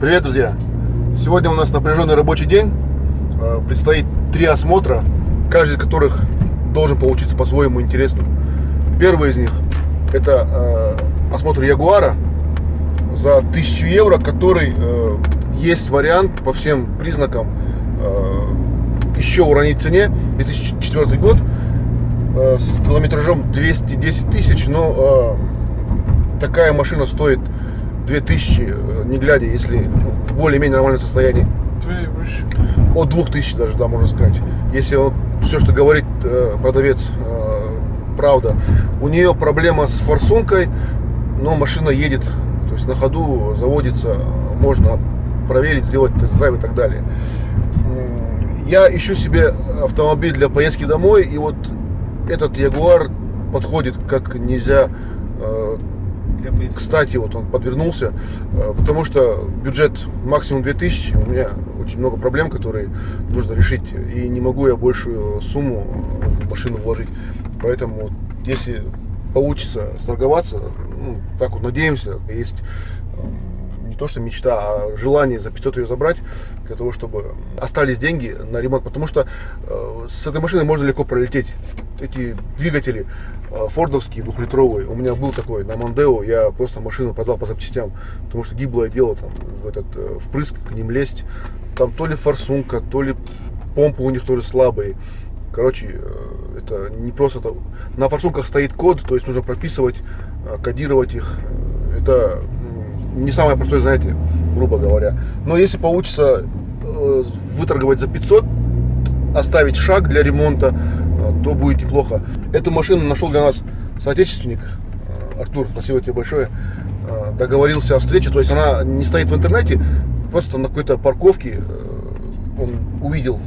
Привет, друзья! Сегодня у нас напряженный рабочий день. Э, Предстоит три осмотра, каждый из которых должен получиться по-своему интересным. Первый из них это э, осмотр Ягуара за 1000 евро, который э, есть вариант по всем признакам еще уронить цене. 2004 год с километражом 210 тысяч, но такая машина стоит 2000, э, не глядя, если в более-менее нормальном состоянии. От 2000 даже, да, можно сказать. Если вот все, что говорит э, продавец, э, правда. У нее проблема с форсункой, но машина едет, то есть на ходу заводится, можно проверить, сделать тест-драйв и так далее. Я ищу себе автомобиль для поездки домой, и вот этот Ягуар подходит как нельзя Для поиска. кстати, вот он подвернулся, э, потому что бюджет максимум 2000, у меня очень много проблем, которые нужно решить, и не могу я большую сумму в машину вложить. Поэтому если получится сторговаться, ну, так вот надеемся, есть э, не то что мечта, а желание за 500 ее забрать, для того, чтобы остались деньги на ремонт, потому что э, с этой машиной можно легко пролететь. Эти двигатели э, фордовские, двухлитровые, у меня был такой на Мондео, я просто машину продал по запчастям, потому что гиблое дело там в этот э, впрыск к ним лезть, там то ли форсунка, то ли помпы у них тоже слабые. Короче, э, это не просто. На форсунках стоит код, то есть нужно прописывать, кодировать их. Это не самое простое занятие, грубо говоря. Но если получится выторговать за 500, оставить шаг для ремонта, то будет неплохо. Эту машину нашел для нас соотечественник. Э, Артур, спасибо тебе большое. Э, Договорился о встрече, то есть она не стоит в интернете, просто на какой-то парковке э, он увидел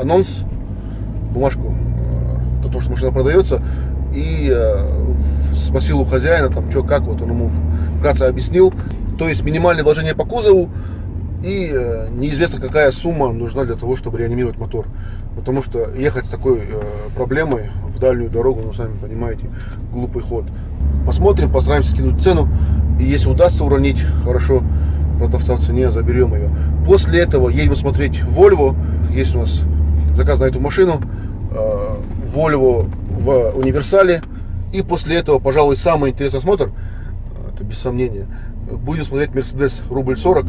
анонс, бумажку о том, что машина продается, и спросил у хозяина, там, что, как, вот он ему вкратце объяснил. То есть минимальное вложение по кузову и э, неизвестно какая сумма нужна для того, чтобы реанимировать мотор. Потому что ехать с такой э, проблемой в дальнюю дорогу, ну, сами понимаете, глупый ход. Посмотрим, постараемся скинуть цену. И если удастся уронить, хорошо, продавца в цене, заберем ее. После этого едем смотреть Volvo. Есть у нас заказ на эту машину. Э, Volvo в универсале. И после этого, пожалуй, самый интересный осмотр, это без сомнения, будем смотреть Mercedes рубль 40.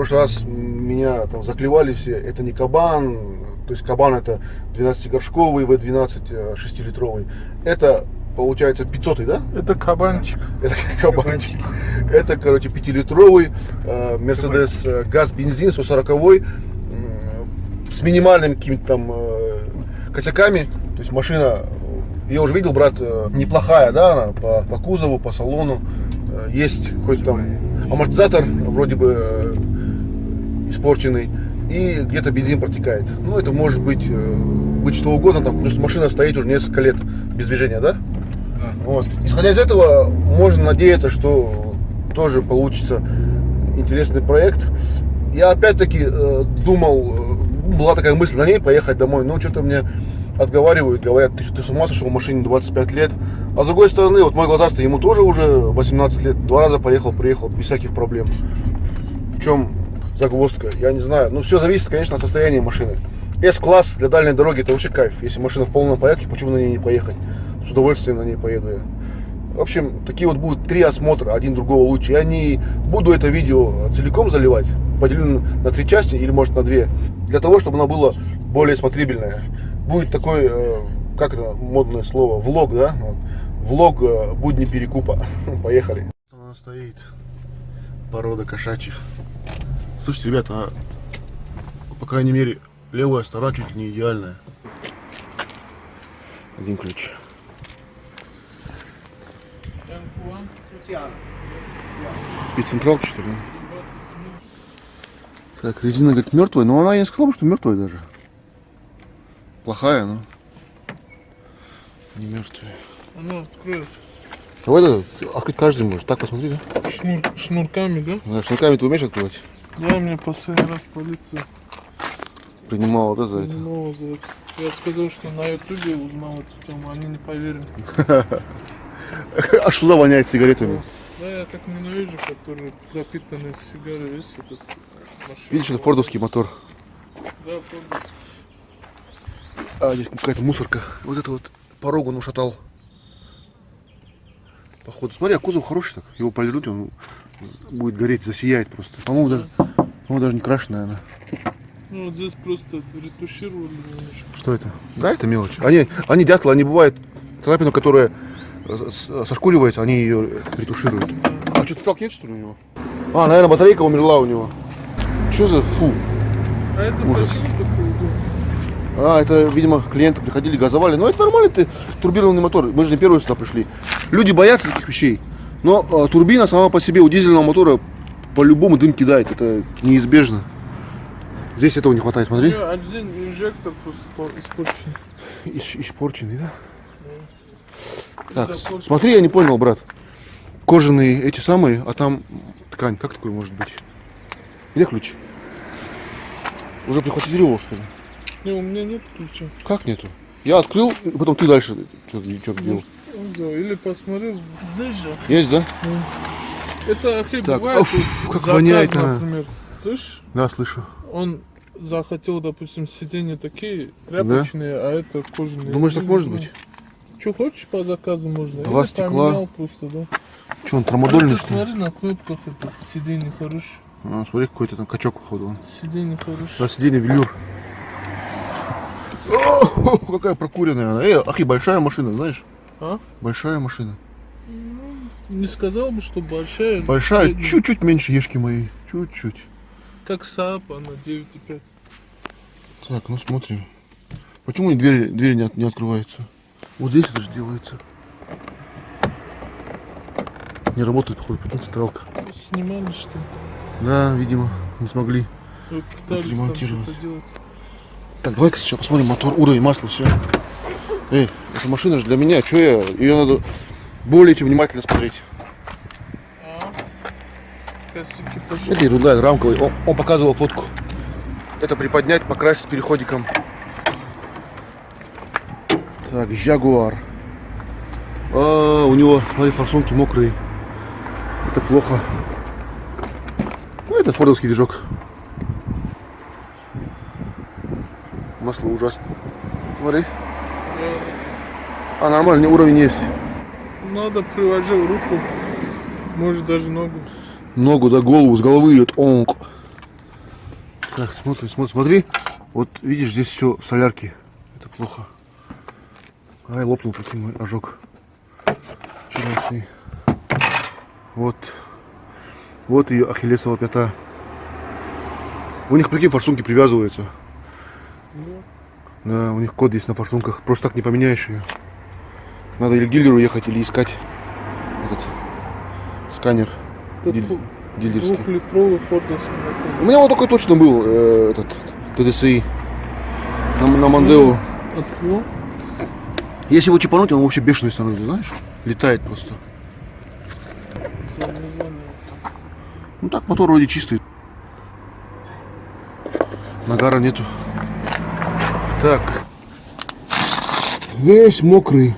Э, прошлый раз меня там заклевали все, это не кабан, то есть кабан это 12-горшковый, V12 6-литровый. Это получается 500 да? Это кабанчик. Это кабанчик. Это, короче, 5-литровый э, Mercedes э, газ-бензин 140 м, с минимальными какими-то там э, косяками. То есть машина, э, я уже видел, брат, э, неплохая, да, она по, по кузову, по салону. Э, Есть хоть там амортизатор вроде бы э, испорченный. И где-то бензин протекает. Ну, это может быть, э, быть что угодно, там, потому что машина стоит уже несколько лет без движения, да? Да. Вот. Исходя из этого, можно надеяться, что тоже получится интересный проект. Я опять-таки э, думал, э, была такая мысль на ней поехать домой, но что-то мне отговаривают, говорят, ты, ты с ума сошел, машине 25 лет. А с другой стороны, вот мой глазастый, ему тоже уже 18 лет, два раза поехал, приехал без всяких проблем. В чем загвоздка, я не знаю. Ну, все зависит, конечно, от состояния машины. S-класс для дальней дороги это вообще кайф. Если машина в полном порядке, почему на ней не поехать? С удовольствием на ней поеду я. В общем, такие вот будут три осмотра, один другого лучше. Я не буду это видео целиком заливать, поделю на три части или может на две, для того, чтобы оно было более смотрибельное. Будет такой, э, как это модное слово, влог, да? Влог э, будни перекупа. Поехали. Она стоит, порода кошачьих. Слушайте, ребята, а, по крайней мере, левая сторона чуть ли не идеальная. Один ключ. Спеццентралка, что ли? Так, резина, говорит, мертвая, но она, я не сказала бы, что мертвая даже. Плохая, но не мертвая. Она откроет Давай да, открыть каждый может. Так посмотри, да? шнур, шнурками, да? Да, Шнурками ты умеешь открывать? Да, мне последний раз полиция Принимала, да, за это? узнала за это. Я сказал, что на ютубе узнал эту тему, они не поверили. А что за воняет сигаретами? Да, я так ненавижу, которые пропитанные сигары весь этот машина. Видишь, это фордовский мотор. Да, фордовский. А, здесь какая-то мусорка. Вот это вот порог он ушатал. Походу. Смотри, а кузов хороший так. Его полирнуть, он будет гореть, засияет просто. По-моему, даже, по-моему, даже не крашен, наверное. Ну, вот здесь просто ретушировали немножко. Что это? Да, это мелочь. Они, они дятлы, они бывают царапину, которая с- с- сошкуривается, они ее ретушируют. А что-то толкнет, что ли, у него? А, наверное, батарейка умерла у него. Что за фу? А это Ужас. А, это, видимо, клиенты приходили, газовали. Но это нормально, это турбированный мотор. Мы же не первые сюда пришли. Люди боятся таких вещей. Но э, турбина сама по себе у дизельного мотора по-любому дым кидает. Это неизбежно. Здесь этого не хватает, смотри. один инжектор просто по- испорчен. Иш- Испорченный, да? Так, смотри, я не понял, брат. Кожаные эти самые, а там ткань. Как такое может быть? Где ключ? Уже прихватизировал, что ли? Не, у меня нет ключа. Как нету? Я открыл, и потом ты дальше что-то делал. Он взял. Или посмотрел. Здесь же. Есть, да? Ну, Это охей Так, бывает. вот как заказ, воняет например. Слышь, Да, слышу. он захотел, допустим, сиденья такие тряпочные, а это кожаные. Думаешь, так может быть? Что хочешь по заказу можно. Два Или стекла. просто, да. Что, он трамодольный, ты что ли? смотри на кнопках это сиденье хорошее. А, смотри, какой-то там качок, походу. Он. Сиденье хорошее. Да, сиденье велюр. О, какая прокуренная она. Э, ахи, большая машина, знаешь? А? Большая машина. Не сказал бы, что большая. Большая, чуть-чуть меньше ешки моей. Чуть-чуть. Как Saab, она 9,5. Так, ну смотрим. Почему двери, двери не, от- не открываются? Вот здесь это же делается. Не работает, походу, прикинь, централка. Снимали что ли? Да, видимо, не смогли. Вы пытались там Отремонтировать. что-то делать. Так, давай-ка сейчас посмотрим мотор, уровень масла, все. Эй, эта машина же для меня, что я? Ее надо более чем внимательно смотреть. Это ерунда, рамковый. Он, он показывал фотку. Это приподнять, покрасить переходиком. Так, Jaguar. А, у него, смотри, форсунки мокрые. Это плохо. Ну, это фордовский движок. Масло ужасно. Смотри. А, нормально, уровень есть. Надо приложил руку, может даже ногу. Ногу, да, голову, с головы идет онк. Так, смотри, смотри, смотри. Вот видишь, здесь все солярки. Это плохо. Ай, лопнул таки мой ожог. Вчерашний. Вот. Вот ее ахиллесова пята. У них, прикинь, форсунки привязываются. Да, у них код есть на форсунках. Просто так не поменяешь ее. Надо или к дилеру ехать, или искать этот сканер диль- дилерский. двухлитровый фордовский. У меня вот такой точно был, э, этот, ТДСИ. На, на Мандео. От кого? Если его чипануть, он вообще бешеный становится, знаешь? Летает просто. Ну так, мотор вроде чистый. Нагара нету. Так. Весь мокрый.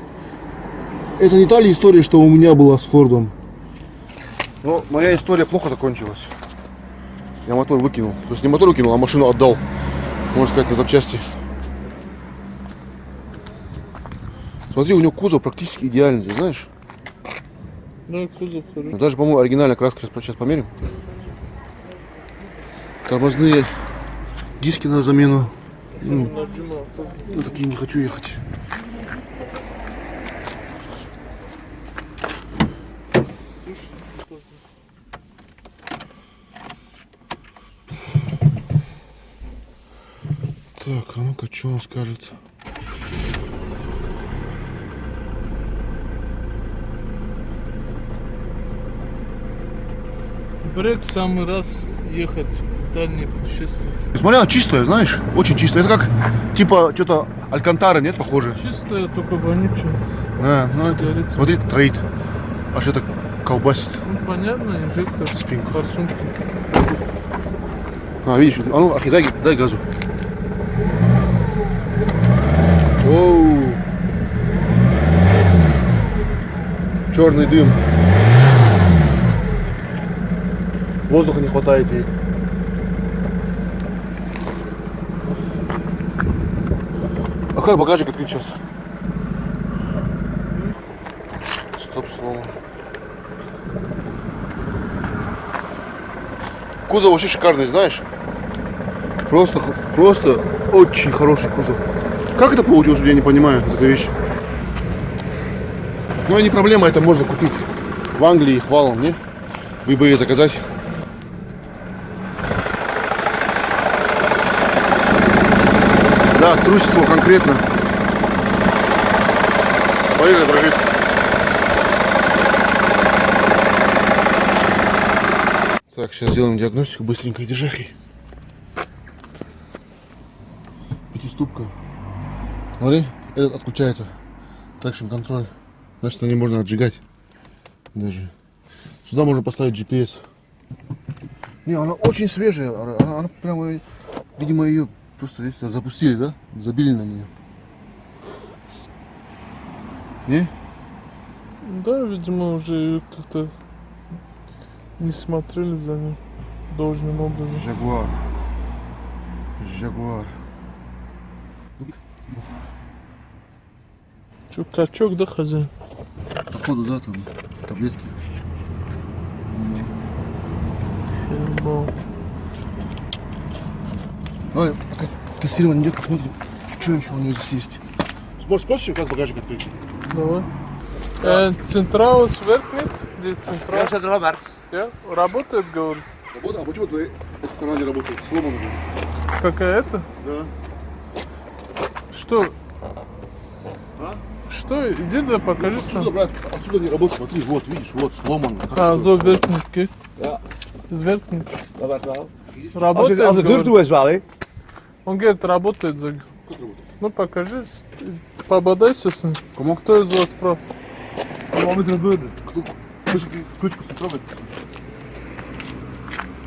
Это не та ли история, что у меня была с Фордом? Но моя история плохо закончилась. Я мотор выкинул. То есть не мотор выкинул, а машину отдал. Можно сказать, на запчасти. Смотри, у него кузов практически идеальный, ты знаешь? Да, кузов Ну, хороший. Даже, по-моему, оригинальная краска. Сейчас, сейчас померим. Тормозные диски на замену. Ну, на такие не хочу ехать. Так, а ну-ка, что он скажет? Брек самый раз ехать в дальние путешествия. Смотри, она чистая, знаешь, очень чистая. Это как, типа, что-то Алькантара, нет, похоже? Чистая, только вонючая. Да, ну это, Сигареты. смотри, троит. Аж это колбасит. Ну понятно, инжектор, Спинка. форсунки. А, видишь, а ну, Ахи, дай, дай газу. Черный дым. Воздуха не хватает ей. А как багажник открыть сейчас? Стоп, слово. Кузов вообще шикарный, знаешь? Просто, просто очень хороший кузов. Как это получилось, я не понимаю, эта вещь. Ну, не проблема, это можно купить в Англии их валом, не? В eBay заказать. Да, трусство конкретно. Поехали, дрожит. Так, сейчас сделаем диагностику быстренько держахи. Пятиступка. Смотри, этот отключается. Трекшн контроль. Значит, на ней можно отжигать. Даже. Сюда можно поставить GPS. Не, она очень свежая. Она, она- она прямо, видимо, ее просто здесь запустили, да? Забили на нее. Не? Да, видимо, уже как-то не смотрели за ним должным образом. Жагуар. Жагуар. Че, качок, да, хозяин? Походу, да, там таблетки. Давай, пока тестирование идет, посмотрим, что еще у нее здесь есть. Может, спросишь, как багажник открыть? Давай. Э, Централ сверкнет? Где централ? Ja, zet er al maar. Я? Работает, говорит. Работа? А почему твоя эта сторона не работает? Сломана. Какая это? Да. Что? А? Что? Иди да покажи Отсюда, сам. брат, отсюда не работает. Смотри, вот, видишь, вот, сломано. Как А, zo werknet, kijk. Ja. Dat werkt wel. Работает, het, als de deur говорит. toe is wel, hè? Он говорит, работает. за-? Ну покажи, пободайся с ним. Кому? Кто из вас прав? Кто? Ключ- Ключку с трогать.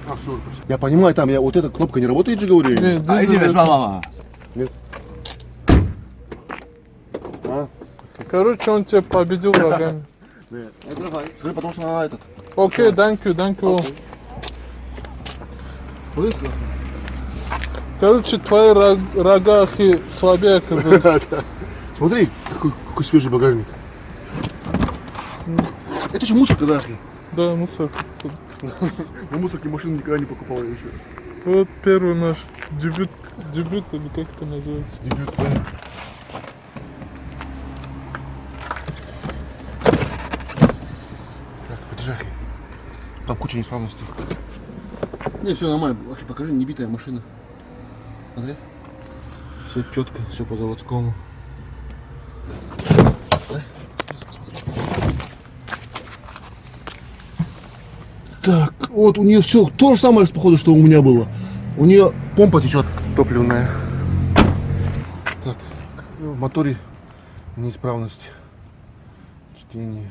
А, все. Я понимаю, там я, вот эта кнопка не работает же, говорю? я? Не, Ah, дизель die is werkt. wel, mama. А? Короче, он тебя победил врагами. Смотри, потому что она этот. Окей, thank you, thank you. Короче, твои рог- рога ахи слабее оказались. Смотри, какой, какой свежий багажник. Это же мусорка, да, ахи? Да, мусор. На мусорке машину никогда не покупал я еще. Вот первый наш дебют, дебют или как это называется. Дебют, да. Так, подержи, ахи. Там куча неисправностей. Не, все нормально. Ахи, покажи, не битая машина. Смотри. Все четко, все по заводскому. Так, вот у нее все то же самое, походу, что у меня было. У нее помпа течет топливная. Так, в моторе неисправность. Чтение.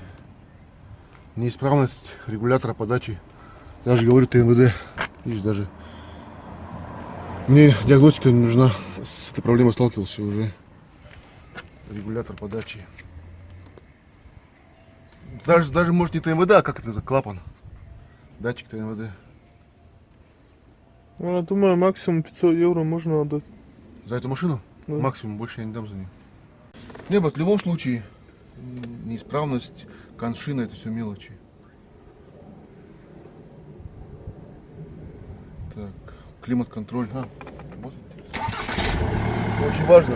Неисправность регулятора подачи. Я же говорю ТНВД. Видишь, даже мне диагностика не нужна. С этой проблемой сталкивался уже. Регулятор подачи. Даже, даже может не ТНВД, а как это за клапан? Датчик ТНВД. Ну, Я думаю, максимум 500 евро можно отдать. За эту машину? Да. Максимум, больше я не дам за нее. Не, в любом случае, неисправность, коншина, это все мелочи. Так, климат-контроль. А, вот. Очень важно.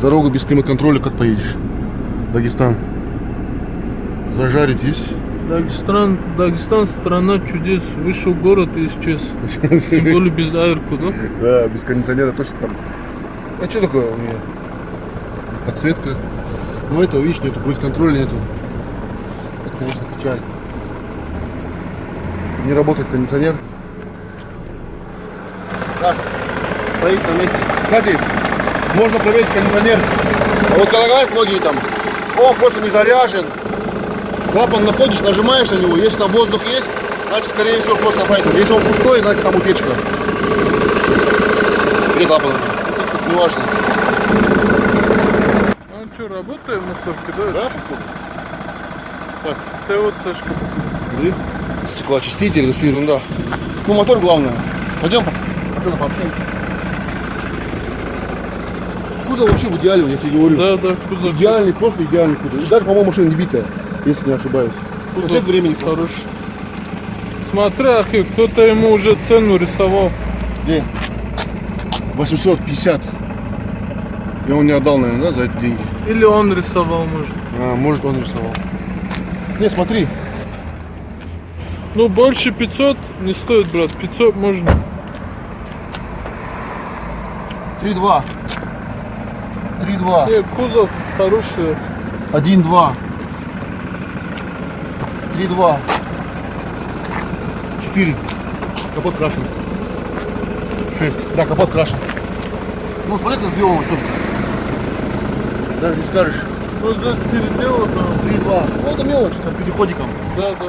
Дорога без климат-контроля, как поедешь? Дагестан. Зажарить есть? Дагестан, Дагестан страна чудес. Вышел город и исчез. Тем более без аэрку, да? Да, без кондиционера точно там. А что такое у меня? Подсветка. Ну этого, видишь, нету, круиз-контроля нету. Это, конечно, печаль. Не работает кондиционер. Раз. Стоит на месте. Кстати, можно проверить кондиционер. А вот говорят многие там, он просто не заряжен. Клапан находишь, нажимаешь на него, если там воздух есть, значит, скорее всего, просто поэтому. Если он пустой, значит, там утечка. Или клапан. Тут не важно. Что, работает мусорка, да? Да, походу? Так, Те от Сашка. смотри. Стеклоочиститель, это все ерунда. Ну, мотор главное. Пойдем, пацаны, пообщаемся. Кузов вообще в идеале, я тебе говорю. Да, да, кузов. Идеальный, просто идеальный кузов. И даже, по-моему, машина не битая, если не ошибаюсь. Кузов Нет времени просто. хороший. Смотри, Ахи, кто-то ему уже цену рисовал. Где? 850. И он не отдал, наверное, да, за эти деньги? Или он рисовал, может. А, может, он рисовал. Не, смотри. Ну, больше 500 не стоит, брат. 500 можно. 3-2. 3-2. Не, кузов хороший. 1-2. 3-2. 4. Капот крашен. 6. Да, капот крашен. Ну, смотри, как сделано четко. Даже не скажешь. Ну, здесь переделано. 3-2. Ну, это мелочь, там переходиком. Да, да.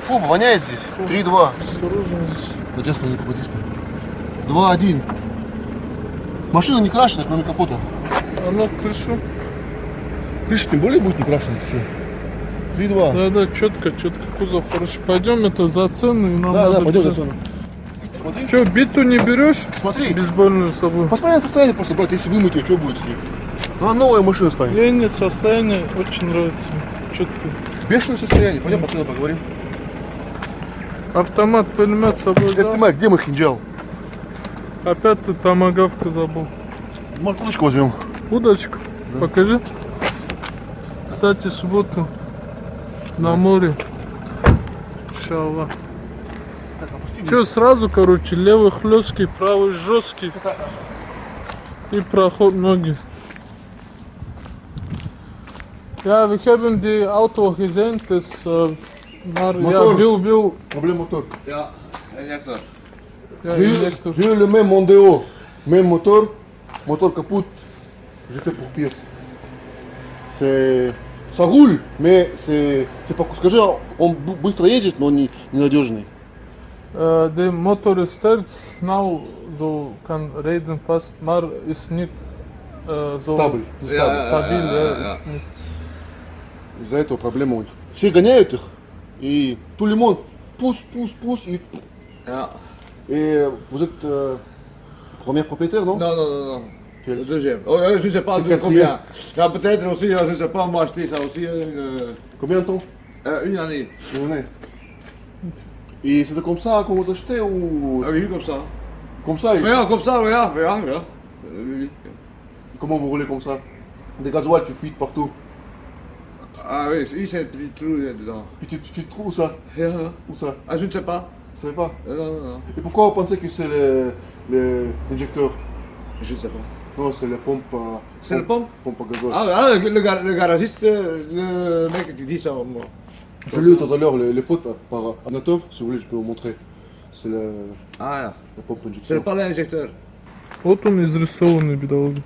Фу, воняет здесь. 3-2. Осторожно здесь. На детском не попадись. 2-1. Машина не крашена, кроме капота. Она крышу. Крыша тем более будет не крашена. Все. 3-2. Да, да, четко, четко. Кузов хороший. Пойдем это за цену и нам Да, надо да, пойдем за цену. Смотри. Че, биту не берешь? Смотри. Бейсбольную с собой. Посмотри на состояние просто, брат, если вымыть ее, что будет с ней? Ну, Она новая машина станет. Не состояние очень нравится. Четко. Бешеное состояние. Пойдем пацаны поговорим. Автомат, пулемет с собой взял. Майк, где мы хинджал? Опять ты томагавка забыл. Может, удочку возьмем? Удочку. Покажи. Кстати, субботу на море. Опусти. Че, сразу, короче, левый хлесткий, правый жесткий. И проход ноги. Ja, we hebben die auto gezien, dus, uh, maar ja, Motor. wil, wil, Проблема мотор. Ja, injector. ja, J'ai eu- injector. j'ai eu le même Mondeo, même moteur, moteur kaput, jeté pour pièce. C'est... Ça roule, mais c'est... C'est pas... Скажи, он б- быстро ездит, но не, ненадежный. Uh, de motor is sterk, snel, zo kan rijden vast, maar is niet uh, zo Stabil. sta- Ja, ja, ja, stabiel, ja, ja, ja, ja. is niet. Из-за этого проблема у них. Все гоняют их, и tout le monde pousse, pousse, pousse, et, Ja. et vous êtes euh, premier propriétaire, non Non, non, non, non. Quel- Le deuxième. Oh, euh, je ne sais pas Le de quatrième. combien. Ja, peut-être aussi, euh, je ne sais pas, moi acheté ça aussi une, euh, Combien de temps euh, une année. Une année. Et c'était comme ça qu'on vous achetait ou Ah oui, comme ça. comme ça et- Mais ja, comme ça, mais ja, mais ja, ja. Euh, oui, oui. Comment vous roulez comme ça Des gasoils qui fuient partout. Ah oui, ici c'est un petit trou euh, dedans. Puis tu, tu te trouves où ça Ja, ja. Où ça Ah, je ne sais pas. Vous savez pas Euh, non, non, non. Et pourquoi vous pensez que c'est le- le- l'injecteur Je ne sais pas. Non, c'est la pompe à... C'est la pompe Pompe à gazole. Ah, ah, le, le gar- le garagiste, euh, le mec qui dit ça, moi. J'ai lu tout à l'heure les, les fautes par ordinateur. Si vous voulez, je peux vous montrer. C'est la, Ah, ja. la pompe C'est injection. pas l'injecteur. Вот он изрисованный, бедолага.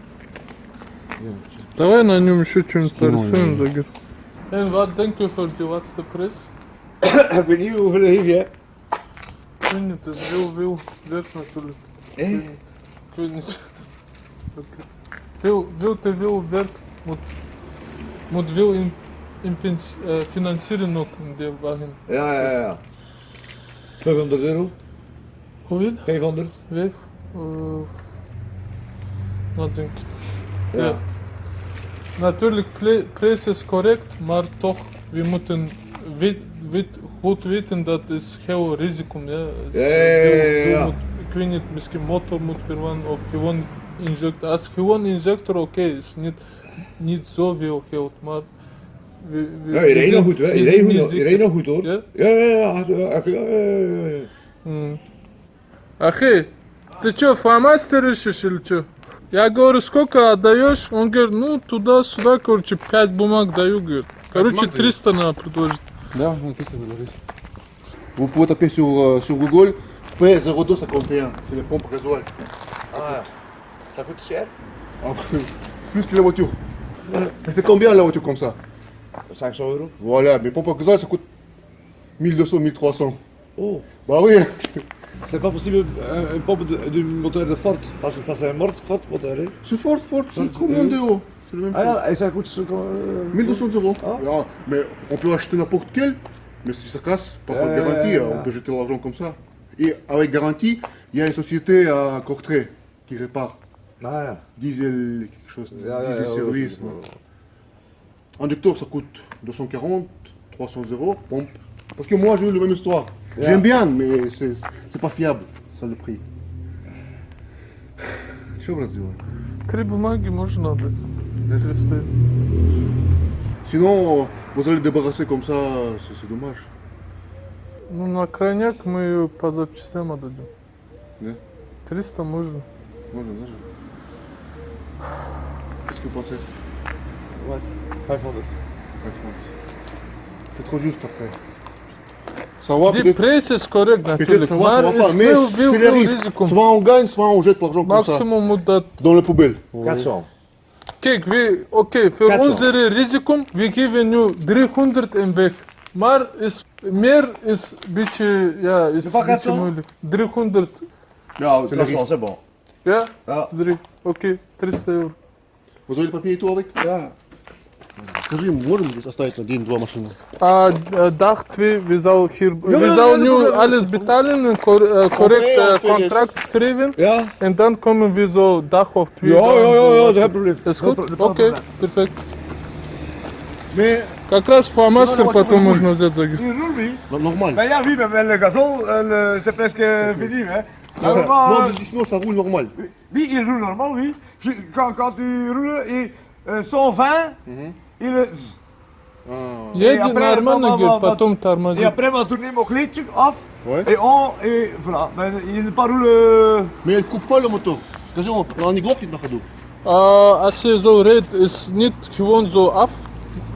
Yeah. Давай на нем еще что-нибудь Скину, нарисуем, да. Загир. En wat denk je voor die laatste prijs? Ik weet niet hoeveel heeft jij. Ik weet niet, het is heel veel werk natuurlijk. Eh? Ik weet niet. Oké. Veel, veel te veel werk moet, moet veel in, in eh, financieren ook in die wagen. Ja, ja, ja. 500 euro. Hoeveel? 500. Vijf? Uh, wat denk ik? Ja. Ja. Natuurlijk, ple- prijs is correct, maar toch, we moeten weet, weet, goed weten dat is heel risico. Ja. Is, Ja, ja, heel- ja, ja, heel ja. moet- ik weet niet, misschien motor moet vervangen of gewoon injector. Als gewoon injector, oké, is niet, niet zoveel geld, maar... We, we, Ja, we je reed zijn- nog goed, hè? we Je zijn reed niet goed, je zeker. reed nog goed hoor. Ja? Ja, ja, ja. ja, ja, ja, ja, ja. М. Ахи, ты чё, фломастер ищешь или чё? Я говорю, сколько отдаешь? Он говорит, ну туда-сюда, короче, 5 бумаг даю, говорит. Короче, бумаг 300 надо предложить. Да, ça Vous pouvez taper sur, euh, sur Google P0251. C'est les pompes gasoil. Ah, ça coûte cher Ah, Plus que la voiture. Elle fait combien la voiture comme ça 500 euro. Voilà, mais pompes à gasoil ça coûte 1200, 1300. Oh. Bah oui. C'est pas possible une pompe de- du moteur de Ford Parce que ça c'est un mort Ford moteur. Hein? C'est fort, fort, c'est comme un déo. c'est le même prix. Ah, et ça coûte ce qu'on. euh, 1200 euros. Ah. Ah, mais on peut acheter n'importe quel, mais si ça casse, pas de Euh, garantie, euh, on peut jeter l'argent comme ça. Et avec garantie, il y a une société à Courtrai qui répare. Ah, Diesel, quelque chose, ja, diesel service. Injecteur, ça coûte 240, 300 euros. Pompe. Parce que moi, j'ai eu la même histoire. Ja. J'aime bien, mais c'est c'est pas fiable, ça le prix. Что брат сделаем? Три бумаги можно отдать. 300. Sinon, vous allez débarrasser comme ça, c'est c'est dommage. Ну, на крайняк мы ее по запчастям отдадим. Да? 300 можно. Можно даже. Qu'est-ce que vous pensez Ouais, 500. C'est trop juste après. Ça va Ди peut-être. прейс is correct Peut-être natürlich. ça va, ça va pas, mais Viu, c'est viu, les viu risques. risicum. Soit on gagne, soit on jette l'argent comme ça. Максимум отдать. Dans les poubelles. 400. Kijk, we, oké, voor 400. onze risico, we geven nu 300 en weg. Maar is, meer is een beetje, ja, is De pak een beetje 400? moeilijk. 300, Ja, C'est le 400, c'est bon. ja? Ja. 3, oké, 300 euro. Vous avez le papier et tout avec Ja. Скажи, можем здесь оставить на день-два машины? А э, dag 2, we zou hier, ja, we ja, zou ja, nu ja, ja. alles betalen, een cor, eh, correct ja, eh, veel is. contract schrijven. Ja? En dan komen we zo dag of twee. Ja, dan ja, ja, zo- ja, geen probleem. Is Geen goed? pro- Oké, geen probleem. perfect. Mais, Как раз фломастер потом можно взять за mais, le gazon, euh, le- c'est presque fini, hein. Non, Normalement, non, sinon ça roule normal. oui, il roule normal, oui. Je- quand, quand tu roules, et, euh, 120, il, est- Едет après, нормально, bah, bah, говорит, bah, потом et тормозит. après, on tourne mon glitch off, Ouais. et on, et voilà. Mais il pas roule. euh, Mais elle coupe pas le moteur. Скажи, он, она не глохнет на ходу? А, als je zo rijdt, is niet gewoon zo af.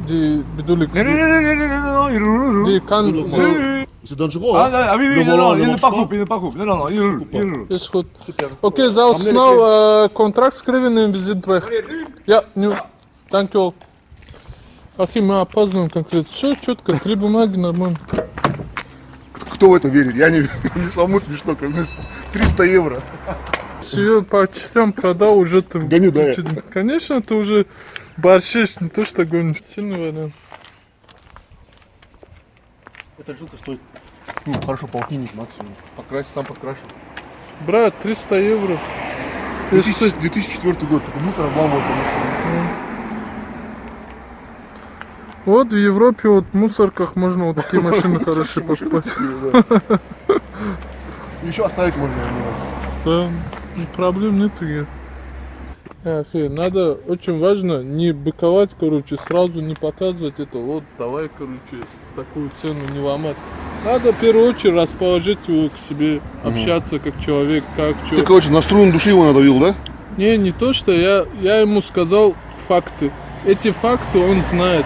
Die bedoel ik. Non, non, non, non, non, non, non, non, il roule, il roule. Die kan Oui, Oui, zo. oui, oui. C'est dangereux, Ah, hein non, ah oui, oui, Le non, volant non, ne il ne marche pas pas coupe, il ne pas coupe. Non, non, non, il roule, Coupe il pas. roule. Is goed. Super. Oké, zal Amener snel de eh, contract schrijven en we zitten weg. Wanneer nu? Ja, nu. Dankjewel. Ахи, мы опаздываем конкретно. Все четко, три бумаги нормально. Кто в это верит? Я не верю. Самому смешно, как бы 300 евро. Ее по частям продал, уже ты... Гоню, да. Конечно, ты уже борщишь, не то что гонишь. Сильный вариант. Эта жилка стоит, ну, хорошо, полтинник максимум. Подкрасить, сам подкрашу. Брат, 300 евро. Если 2000 2004 год. Мусор обламывал, конечно. Вот в Европе вот в мусорках можно вот такие машины хорошие покупать. Еще оставить можно. Да, ну, проблем нету. я. Эх, надо, очень важно не быковать, короче, сразу не показывать это, вот, давай, короче, такую цену не ломать. Надо в первую очередь расположить его к себе, общаться как человек, как Ты, человек. короче, на струну души его надавил, да? Не, не то, что я, я ему сказал факты. Эти факты он знает.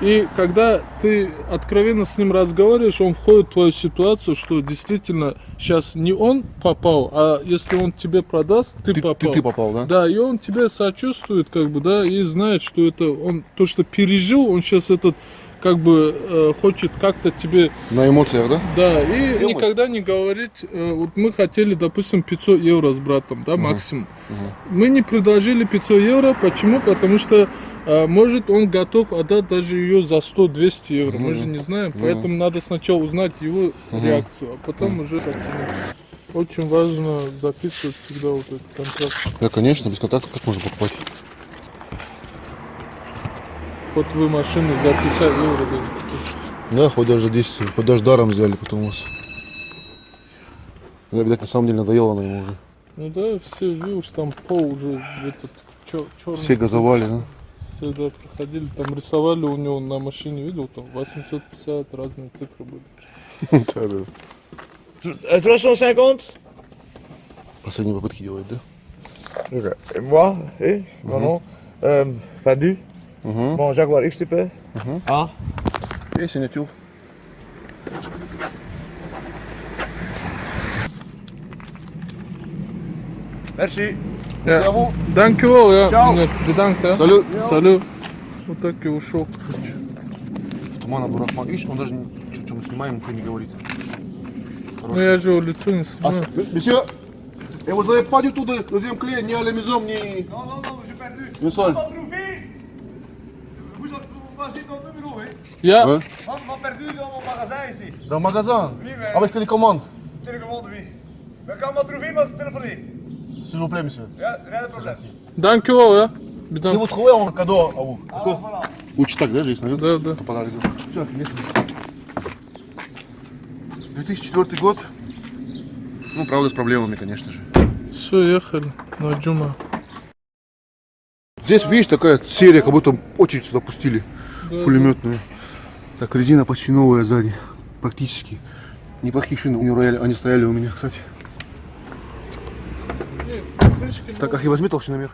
И когда ты откровенно с ним разговариваешь, он входит в твою ситуацию, что действительно сейчас не он попал, а если он тебе продаст, ты, Ты, попал. ты, ты попал, да? Да, и он тебе сочувствует, как бы, да, и знает, что это он то, что пережил, он сейчас этот как бы э, хочет как-то тебе На эмоциях, да? да, и Делать. никогда не говорить, э, вот мы хотели, допустим, 500 евро с братом, да, максимум. Мы не предложили 500 евро, почему? Потому что, э, может, он готов отдать даже ее за 100-200 евро, мы же не знаем, поэтому надо сначала узнать его реакцию, а потом уже оценить. Очень важно записывать всегда вот этот контракт. Да, конечно, без контакта как можно покупать? Вот вы машину за 50 евро даже. Да, хоть даже 10, хоть даже даром взяли потом у вас. Да, видать, на самом деле надоело она ему уже. Ну да, все, видишь, там пол уже этот черный. Все газовали, да? Все, да, проходили, там рисовали у него на машине, видел, там 850 разные цифры были. Да, да. Euh, 350 Последние попытки делать, да? Et moi, et mon nom, Fadu, Угу. mon Jaguar XTP. Ah, И синятюр. merci. Ja. Зову. Dankjewel, ja. Ciao. Нет, bedankt, ja. Салют. Салют. Вот так и ушел, короче. Туман Абдурахман. Видишь, он даже что мы снимаем, ничего не говорит. Ну я же его лицо не Ah, снимаю. c'est- Monsieur, et vous n'avez pas du tout de deuxième clé, ni à la maison, ni... Non, non, non, j'ai perdu. Une seule. Pas trouvé. aussi ton numéro, oui. Я... Ouais. On m'a perdu dans mon magasin ici. Dans le magasin Oui, mais- Avec télécommande Télécommande, oui. Mais quand on m'a trouvé, il m'a téléphoné. S'il vous plaît, monsieur. Rien, de problème. Danke о, я. Si Бидан. vous trouvez, on cadeau à vous. Alors voilà. Лучше так, да, здесь, наверное? Да, да. Подарок Все, офигенно. 2004 год. Ну, правда, с проблемами, конечно же. Все, ехали на Джума. Здесь, видишь, такая серия, как будто очередь сюда пустили. Да, Пулеметную. Так, резина почти новая сзади. Практически. Неплохие шины у него рояли, они стояли у меня, кстати. Так, Ахи, возьми толщиномер.